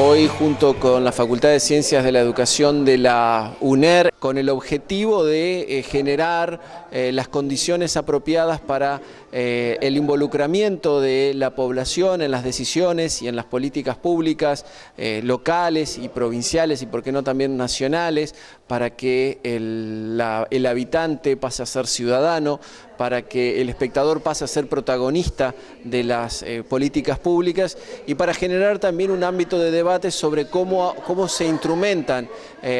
hoy junto con la Facultad de Ciencias de la Educación de la UNER con el objetivo de eh, generar eh, las condiciones apropiadas para eh, el involucramiento de la población en las decisiones y en las políticas públicas locales y provinciales y por qué no también nacionales para que el, el habitante pase a ser ciudadano, para que el espectador pase a ser protagonista de las políticas públicas y para generar también un ámbito de debate sobre cómo, cómo se instrumentan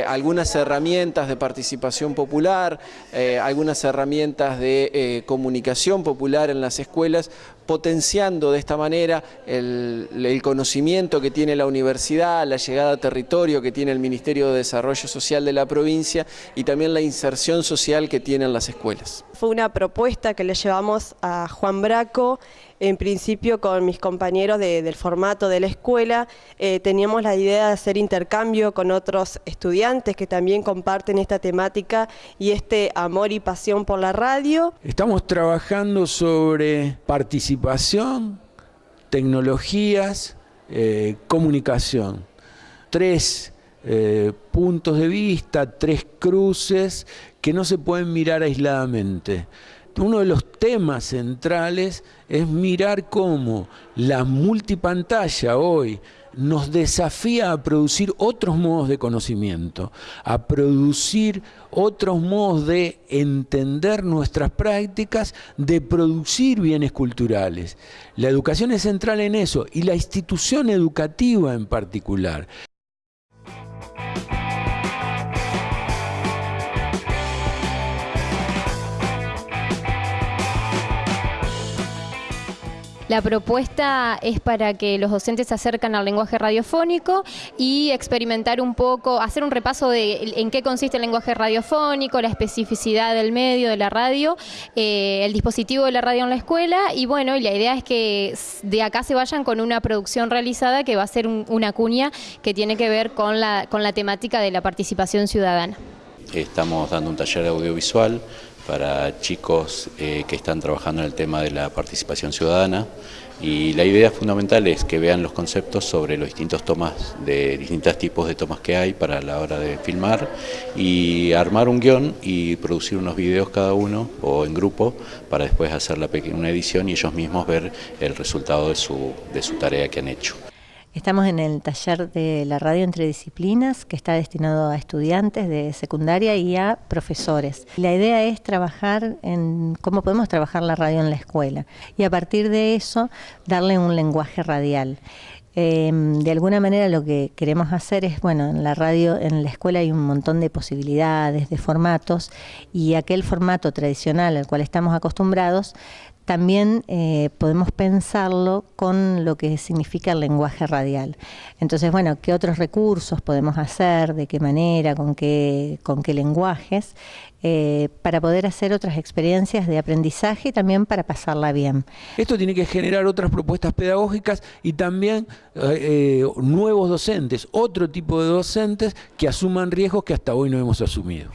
algunas herramientas de participación popular, eh, algunas herramientas de eh, comunicación popular en las escuelas, potenciando de esta manera el, conocimiento que tiene la universidad, la llegada a territorio que tiene el Ministerio de Desarrollo Social de la provincia y también la inserción social que tienen las escuelas. Fue una propuesta que le llevamos a Juan Braco, en principio con mis compañeros del formato de la escuela, eh, teníamos la idea de hacer intercambio con otros estudiantes que también comparten esta temática y este amor y pasión por la radio. Estamos trabajando sobre participación, tecnologías, eh, comunicación. Tres eh, puntos de vista, tres cruces que no se pueden mirar aisladamente uno de los temas centrales es mirar cómo la multipantalla hoy nos desafía a producir otros modos de conocimiento, a producir otros modos de entender nuestras prácticas, de producir bienes culturales. La educación es central en eso y la institución educativa en particular. La propuesta es para que los docentes se acercan al lenguaje radiofónico y experimentar un poco, hacer un repaso de en qué consiste el lenguaje radiofónico, la especificidad del medio, de la radio, eh, el dispositivo de la radio en la escuela y bueno, y la idea es que de acá se vayan con una producción realizada que va a ser una cuña que tiene que ver con la, con la temática de la participación ciudadana. Estamos dando un taller audiovisual para chicos eh, que están trabajando en el tema de la participación ciudadana y la idea fundamental es que vean los conceptos sobre los distintos tomas, de distintos tipos de tomas que hay para la hora de filmar y armar un guion y producir unos videos cada uno o en grupo para después hacer una edición y ellos mismos ver el resultado de su, de su tarea que han hecho. Estamos en el taller de la radio entre disciplinas que está destinado a estudiantes de secundaria y a profesores. La idea es trabajar en cómo podemos trabajar la radio en la escuela y a partir de eso darle un lenguaje radial. Em, de alguna manera lo que queremos hacer es, bueno, en la radio, en la escuela hay un montón de posibilidades, de formatos, y aquel formato tradicional al cual estamos acostumbrados, también eh, podemos pensarlo con lo que significa el lenguaje radial. Entonces, bueno, ¿qué otros recursos podemos hacer? ¿De qué manera? ¿Con qué, con qué lenguajes? Eh, para poder hacer otras experiencias de aprendizaje y también para pasarla bien. Esto tiene que generar otras propuestas pedagógicas y también eh, nuevos docentes, otro tipo de docentes que asuman riesgos que hasta hoy no hemos asumido.